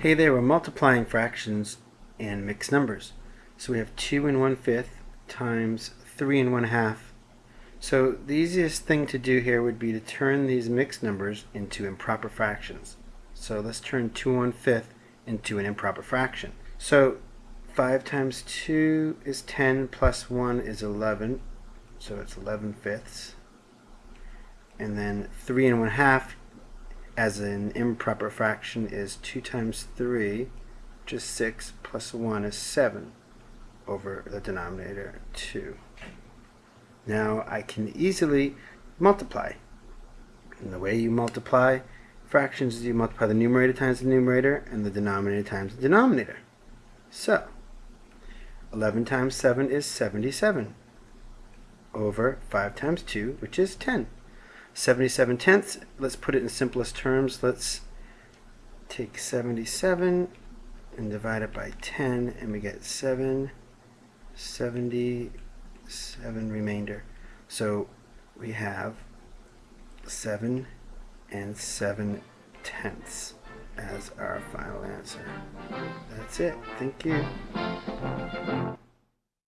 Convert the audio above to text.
Hey there, we're multiplying fractions and mixed numbers. So we have 2 and 1 fifth times 3 and 1 half. So the easiest thing to do here would be to turn these mixed numbers into improper fractions. So let's turn 2 and 1 fifth into an improper fraction. So 5 times 2 is 10 plus 1 is 11. So it's 11 fifths. And then 3 and 1 half as an improper fraction is 2 times 3, which is 6, plus 1 is 7 over the denominator 2. Now I can easily multiply. And the way you multiply fractions is you multiply the numerator times the numerator and the denominator times the denominator. So, 11 times 7 is 77 over 5 times 2, which is 10. 77 tenths, let's put it in simplest terms. Let's take 77 and divide it by 10 and we get 7, 77 remainder. So we have 7 and 7 tenths as our final answer. That's it. Thank you.